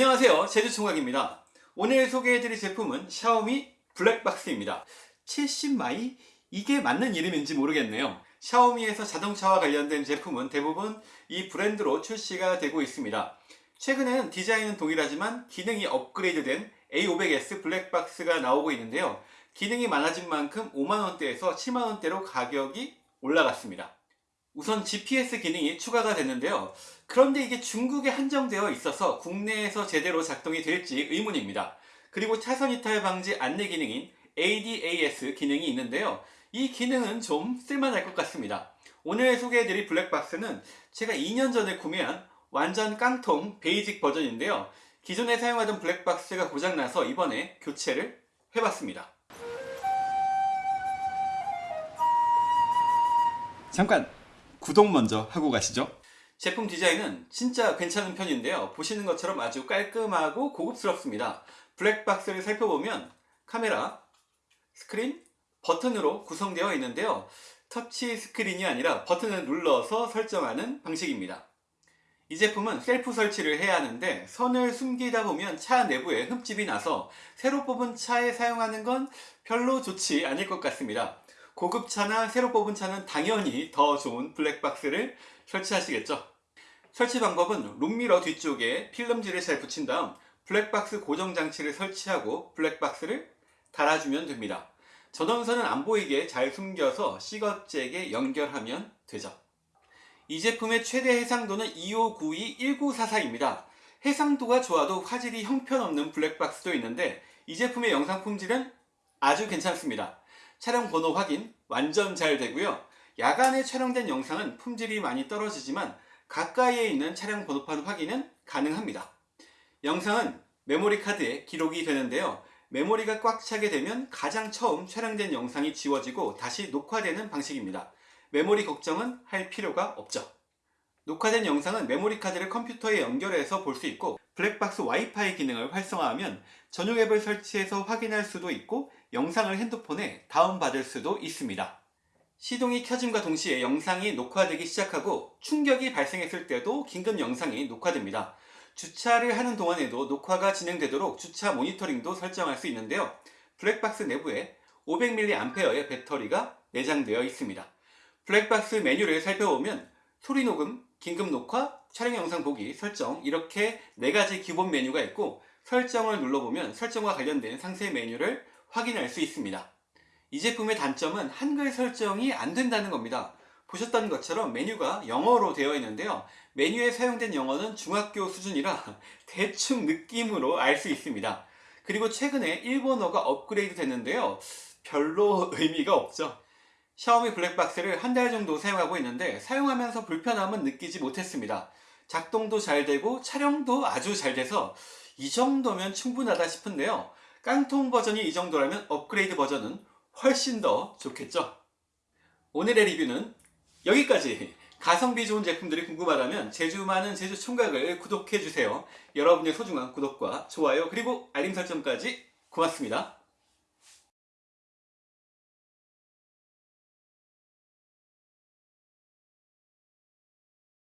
안녕하세요. 제주총각입니다. 오늘 소개해드릴 제품은 샤오미 블랙박스입니다. 70mai? 이게 맞는 이름인지 모르겠네요. 샤오미에서 자동차와 관련된 제품은 대부분 이 브랜드로 출시가 되고 있습니다. 최근에는 디자인은 동일하지만 기능이 업그레이드된 A500S 블랙박스가 나오고 있는데요. 기능이 많아진 만큼 5만원대에서 7만원대로 가격이 올라갔습니다 우선 GPS 기능이 추가가 됐는데요. 그런데 이게 중국에 한정되어 있어서 국내에서 제대로 작동이 될지 의문입니다. 그리고 차선 이탈 방지 안내 기능인 ADAS 기능이 있는데요. 이 기능은 좀 쓸만할 것 같습니다. 오늘 소개해드릴 블랙박스는 제가 2년 전에 구매한 완전 깡통 basic 버전인데요. 기존에 사용하던 블랙박스가 고장나서 이번에 교체를 해봤습니다. 잠깐! 구독 먼저 하고 가시죠. 제품 디자인은 진짜 괜찮은 편인데요. 보시는 것처럼 아주 깔끔하고 고급스럽습니다. 블랙박스를 살펴보면 카메라, 스크린, 버튼으로 구성되어 있는데요. 터치 스크린이 아니라 버튼을 눌러서 설정하는 방식입니다. 이 제품은 셀프 설치를 해야 하는데 선을 숨기다 보면 차 내부에 흠집이 나서 새로 뽑은 차에 사용하는 건 별로 좋지 않을 것 같습니다. 고급차나 새로 뽑은 차는 당연히 더 좋은 블랙박스를 설치하시겠죠. 설치 방법은 룸미러 뒤쪽에 필름지를 잘 붙인 다음 블랙박스 고정장치를 설치하고 블랙박스를 달아주면 됩니다. 전원선은 안 보이게 잘 숨겨서 시거잭에 연결하면 되죠. 이 제품의 최대 해상도는 2592-1944입니다. 해상도가 좋아도 화질이 형편없는 블랙박스도 있는데 이 제품의 영상 품질은 아주 괜찮습니다. 촬영 번호 확인 완전 잘 되고요. 야간에 촬영된 영상은 품질이 많이 떨어지지만 가까이에 있는 촬영 번호판 확인은 가능합니다. 영상은 메모리 카드에 기록이 되는데요. 메모리가 꽉 차게 되면 가장 처음 촬영된 영상이 지워지고 다시 녹화되는 방식입니다. 메모리 걱정은 할 필요가 없죠. 녹화된 영상은 메모리 카드를 컴퓨터에 연결해서 볼 수 있고 블랙박스 와이파이 기능을 활성화하면 전용 앱을 설치해서 확인할 수도 있고 영상을 핸드폰에 다운받을 수도 있습니다. 시동이 켜짐과 동시에 영상이 녹화되기 시작하고 충격이 발생했을 때도 긴급 영상이 녹화됩니다. 주차를 하는 동안에도 녹화가 진행되도록 주차 모니터링도 설정할 수 있는데요. 블랙박스 내부에 500mAh의 배터리가 내장되어 있습니다. 블랙박스 메뉴를 살펴보면 소리 녹음, 긴급 녹화, 촬영 영상 보기, 설정 이렇게 네가지 기본 메뉴가 있고 설정을 눌러보면 설정과 관련된 상세 메뉴를 확인할 수 있습니다. 이 제품의 단점은 한글 설정이 안 된다는 겁니다. 보셨던 것처럼 메뉴가 영어로 되어 있는데요. 메뉴에 사용된 영어는 중학교 수준이라 대충 느낌으로 알 수 있습니다. 그리고 최근에 일본어가 업그레이드 됐는데요. 별로 의미가 없죠. 샤오미 블랙박스를 한 달 정도 사용하고 있는데 사용하면서 불편함은 느끼지 못했습니다. 작동도 잘 되고 촬영도 아주 잘 돼서 이 정도면 충분하다 싶은데요. 깡통 버전이 이 정도라면 업그레이드 버전은 훨씬 더 좋겠죠? 오늘의 리뷰는 여기까지! 가성비 좋은 제품들이 궁금하다면 제주 많은 제주 총각을 구독해주세요. 여러분의 소중한 구독과 좋아요 그리고 알림 설정까지 고맙습니다.